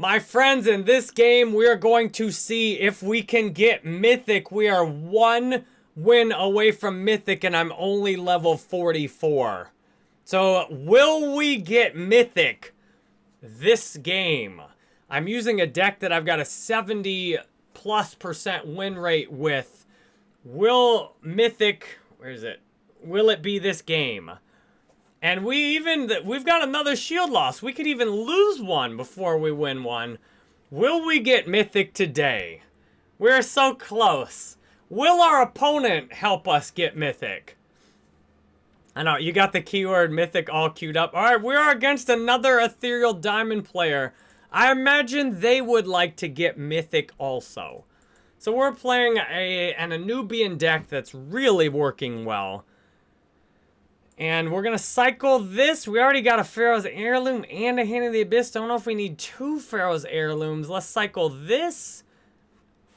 My friends, in this game, we are going to see if we can get Mythic. We are one win away from Mythic, and I'm only level 44. So, will we get Mythic this game? I'm using a deck that I've got a 70 plus percent win rate with. Will Mythic, where is it? Will it be this game? And we even, we've got another shield loss. We could even lose one before we win one. Will we get Mythic today? We're so close. Will our opponent help us get Mythic? I know, you got the keyword Mythic all queued up. All right, we are against another Ethereal Diamond player. I imagine they would like to get Mythic also. So we're playing a an Anubian deck that's really working well. And we're going to cycle this. We already got a Pharaoh's Heirloom and a Hand of the Abyss. Don't know if we need two Pharaoh's Heirlooms. Let's cycle this.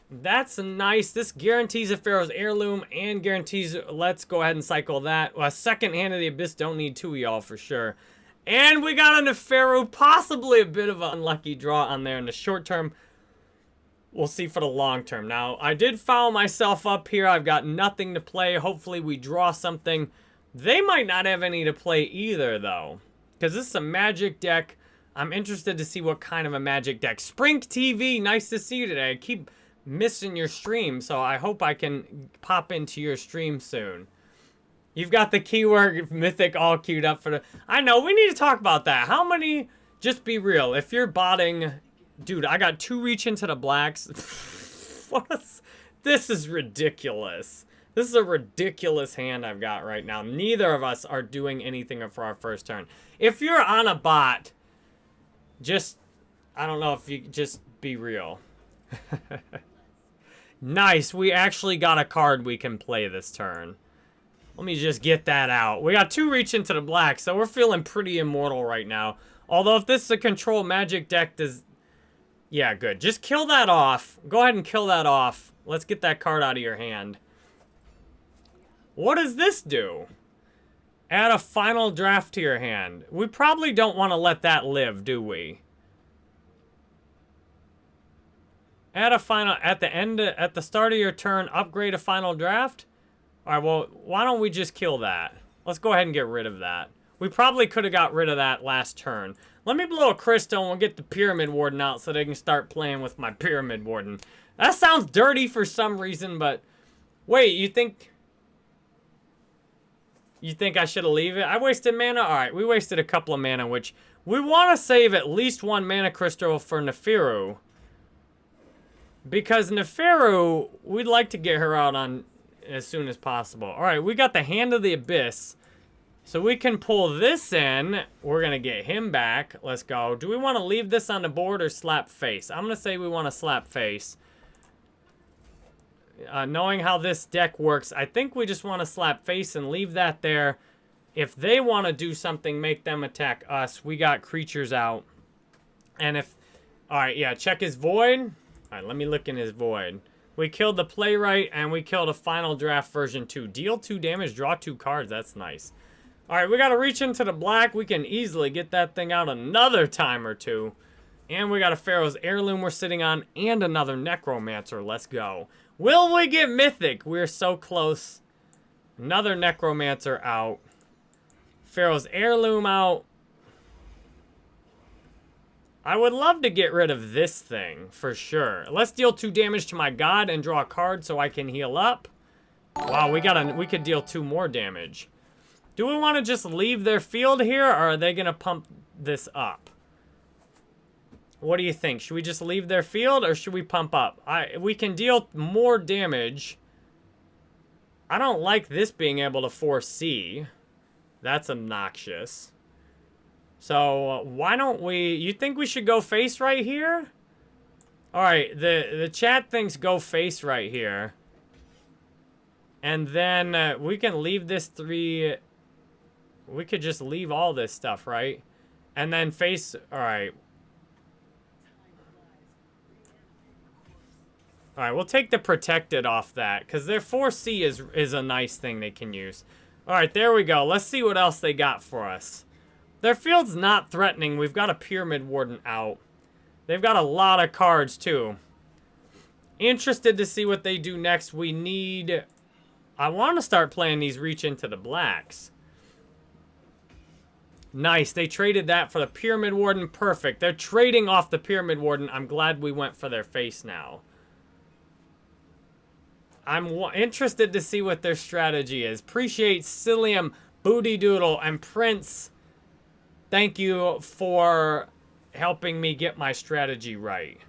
That's nice. This guarantees a Pharaoh's Heirloom and guarantees... Let's go ahead and cycle that. A second Hand of the Abyss. Don't need two y'all for sure. And we got a Neferu. Possibly a bit of an unlucky draw on there in the short term. We'll see for the long term. Now, I did foul myself up here. I've got nothing to play. Hopefully we draw something. They might not have any to play either, though. Because this is a magic deck. I'm interested to see what kind of a magic deck. Sprink TV, nice to see you today. I keep missing your stream, so I hope I can pop into your stream soon. You've got the keyword Mythic all queued up for the... I know, we need to talk about that. How many... Just be real. If you're botting... Dude, I got two reach into the blacks. this is ridiculous. This is a ridiculous hand I've got right now. Neither of us are doing anything for our first turn. If you're on a bot, just, I don't know if you, just be real. nice, we actually got a card we can play this turn. Let me just get that out. We got two reach into the black, so we're feeling pretty immortal right now. Although if this is a control magic deck, does... Yeah, good. Just kill that off. Go ahead and kill that off. Let's get that card out of your hand. What does this do? Add a final draft to your hand. We probably don't want to let that live, do we? Add a final, at the end, at the start of your turn, upgrade a final draft? All right, well, why don't we just kill that? Let's go ahead and get rid of that. We probably could have got rid of that last turn. Let me blow a crystal and we'll get the Pyramid Warden out so they can start playing with my Pyramid Warden. That sounds dirty for some reason, but... Wait, you think... You think I should have leave it? I wasted mana? Alright, we wasted a couple of mana, which we want to save at least one mana crystal for Neferu. Because Neferu, we'd like to get her out on as soon as possible. Alright, we got the Hand of the Abyss. So we can pull this in. We're going to get him back. Let's go. Do we want to leave this on the board or slap face? I'm going to say we want to slap face. Uh, knowing how this deck works, I think we just want to slap face and leave that there. If they want to do something, make them attack us. We got creatures out. And if... Alright, yeah, check his void. Alright, let me look in his void. We killed the playwright, and we killed a final draft version 2. Deal 2 damage, draw 2 cards. That's nice. Alright, we got to reach into the black. We can easily get that thing out another time or two. And we got a Pharaoh's Heirloom we're sitting on, and another Necromancer. Let's go. Will we get Mythic? We're so close. Another Necromancer out. Pharaoh's Heirloom out. I would love to get rid of this thing, for sure. Let's deal two damage to my god and draw a card so I can heal up. Wow, we got a, we could deal two more damage. Do we want to just leave their field here, or are they going to pump this up? What do you think? Should we just leave their field or should we pump up? I We can deal more damage. I don't like this being able to foresee. That's obnoxious. So, uh, why don't we... You think we should go face right here? Alright, the, the chat thinks go face right here. And then uh, we can leave this three... We could just leave all this stuff, right? And then face... Alright, Alright, we'll take the protected off that, because their 4C is, is a nice thing they can use. Alright, there we go. Let's see what else they got for us. Their field's not threatening. We've got a Pyramid Warden out. They've got a lot of cards, too. Interested to see what they do next. We need... I want to start playing these reach into the blacks. Nice. They traded that for the Pyramid Warden. Perfect. They're trading off the Pyramid Warden. I'm glad we went for their face now. I'm interested to see what their strategy is. Appreciate Cillium, Booty Doodle, and Prince. Thank you for helping me get my strategy right.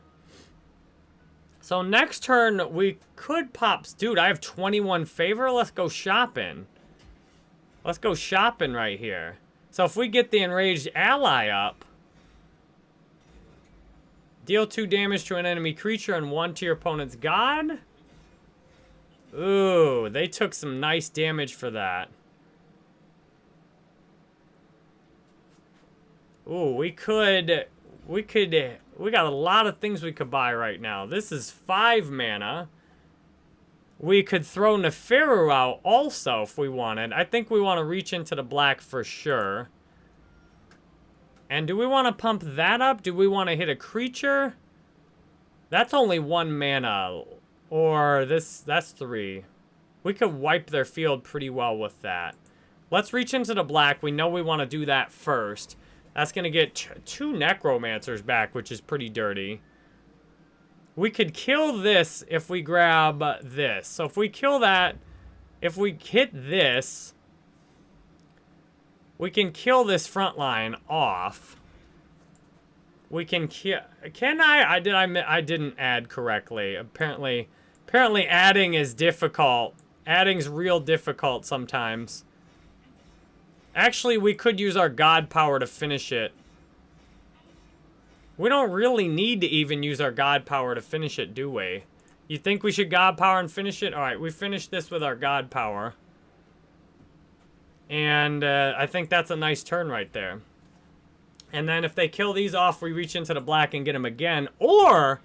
So next turn, we could pop... Dude, I have 21 favor. Let's go shopping. Let's go shopping right here. So if we get the enraged ally up... Deal 2 damage to an enemy creature and 1 to your opponent's god. Ooh, they took some nice damage for that. Ooh, we could, we could, we got a lot of things we could buy right now. This is five mana. We could throw Neferu out also if we wanted. I think we want to reach into the black for sure. And do we want to pump that up? Do we want to hit a creature? That's only one mana. Or this, that's three. We could wipe their field pretty well with that. Let's reach into the black. We know we want to do that first. That's going to get two Necromancers back, which is pretty dirty. We could kill this if we grab this. So if we kill that, if we hit this, we can kill this front line off. We can kill... Can I? I did. I, I didn't add correctly. Apparently... Apparently adding is difficult. Adding's real difficult sometimes. Actually, we could use our God power to finish it. We don't really need to even use our God power to finish it, do we? You think we should God power and finish it? Alright, we finished this with our God power. And uh, I think that's a nice turn right there. And then if they kill these off, we reach into the black and get them again. Or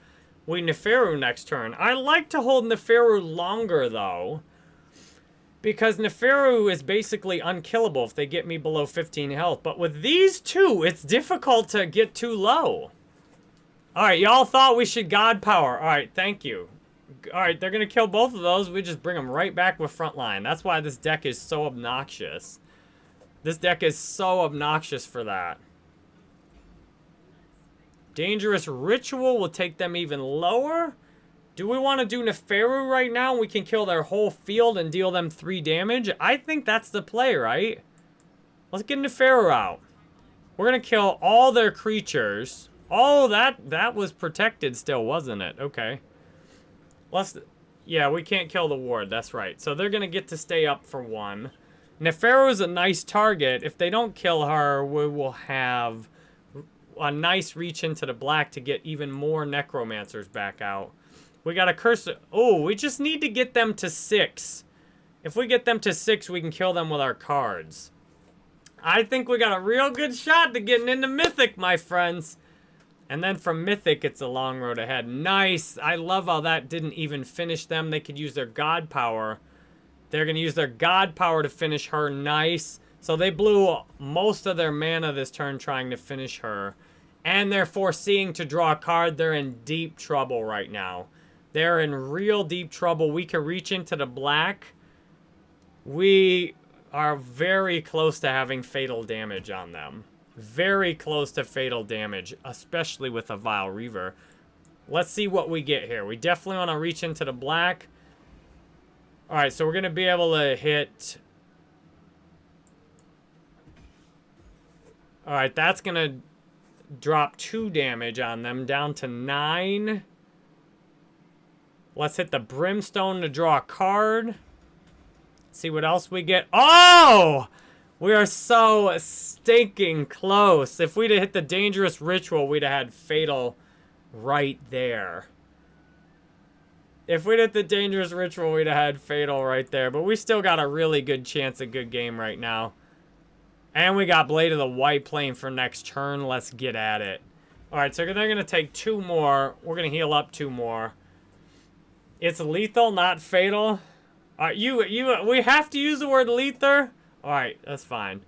we Neferu next turn. I like to hold Neferu longer, though. Because Neferu is basically unkillable if they get me below 15 health. But with these two, it's difficult to get too low. Alright, y'all thought we should God Power. Alright, thank you. Alright, they're going to kill both of those. We just bring them right back with Frontline. That's why this deck is so obnoxious. This deck is so obnoxious for that. Dangerous Ritual will take them even lower. Do we want to do Neferu right now? We can kill their whole field and deal them 3 damage. I think that's the play, right? Let's get Neferu out. We're going to kill all their creatures. Oh, that, that was protected still, wasn't it? Okay. Let's... Yeah, we can't kill the ward. That's right. So they're going to get to stay up for one. Neferu is a nice target. If they don't kill her, we will have a nice reach into the black to get even more necromancers back out. We got a curse. Oh, we just need to get them to six. If we get them to six, we can kill them with our cards. I think we got a real good shot to getting into Mythic, my friends. And then from Mythic, it's a long road ahead. Nice. I love how that didn't even finish them. They could use their God power. They're going to use their God power to finish her. Nice. So they blew most of their mana this turn trying to finish her and they're foreseeing to draw a card, they're in deep trouble right now. They're in real deep trouble. We can reach into the black. We are very close to having fatal damage on them. Very close to fatal damage, especially with a Vile Reaver. Let's see what we get here. We definitely want to reach into the black. Alright, so we're going to be able to hit... Alright, that's going to drop two damage on them, down to nine. Let's hit the Brimstone to draw a card. See what else we get. Oh! We are so stinking close. If we'd have hit the Dangerous Ritual, we'd have had Fatal right there. If we'd hit the Dangerous Ritual, we'd have had Fatal right there. But we still got a really good chance of good game right now. And we got Blade of the White Plane for next turn. Let's get at it. Alright, so they're going to take two more. We're going to heal up two more. It's lethal, not fatal. Alright, you, you, we have to use the word lethal? Alright, that's fine.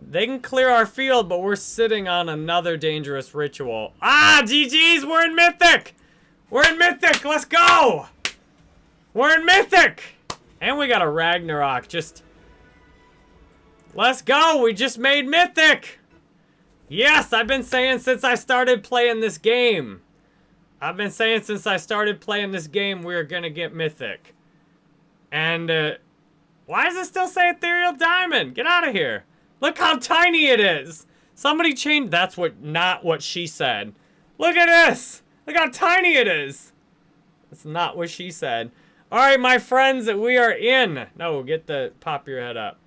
They can clear our field, but we're sitting on another dangerous ritual. Ah, GG's, we're in Mythic! We're in Mythic, let's go! We're in Mythic! And we got a Ragnarok, just... Let's go, we just made Mythic! Yes, I've been saying since I started playing this game. I've been saying since I started playing this game, we're gonna get Mythic. And, uh, why does it still say Ethereal Diamond? Get out of here. Look how tiny it is. Somebody changed, that's what, not what she said. Look at this. Look how tiny it is. That's not what she said. All right, my friends, we are in. No, get the, pop your head up.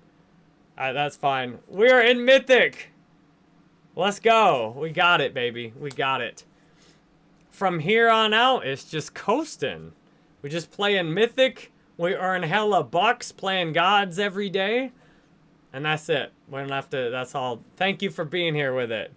Uh, that's fine. We are in Mythic. Let's go. We got it, baby. We got it. From here on out, it's just coasting. We just play in Mythic. We earn hella bucks playing gods every day. And that's it. We don't have to, that's all. Thank you for being here with it.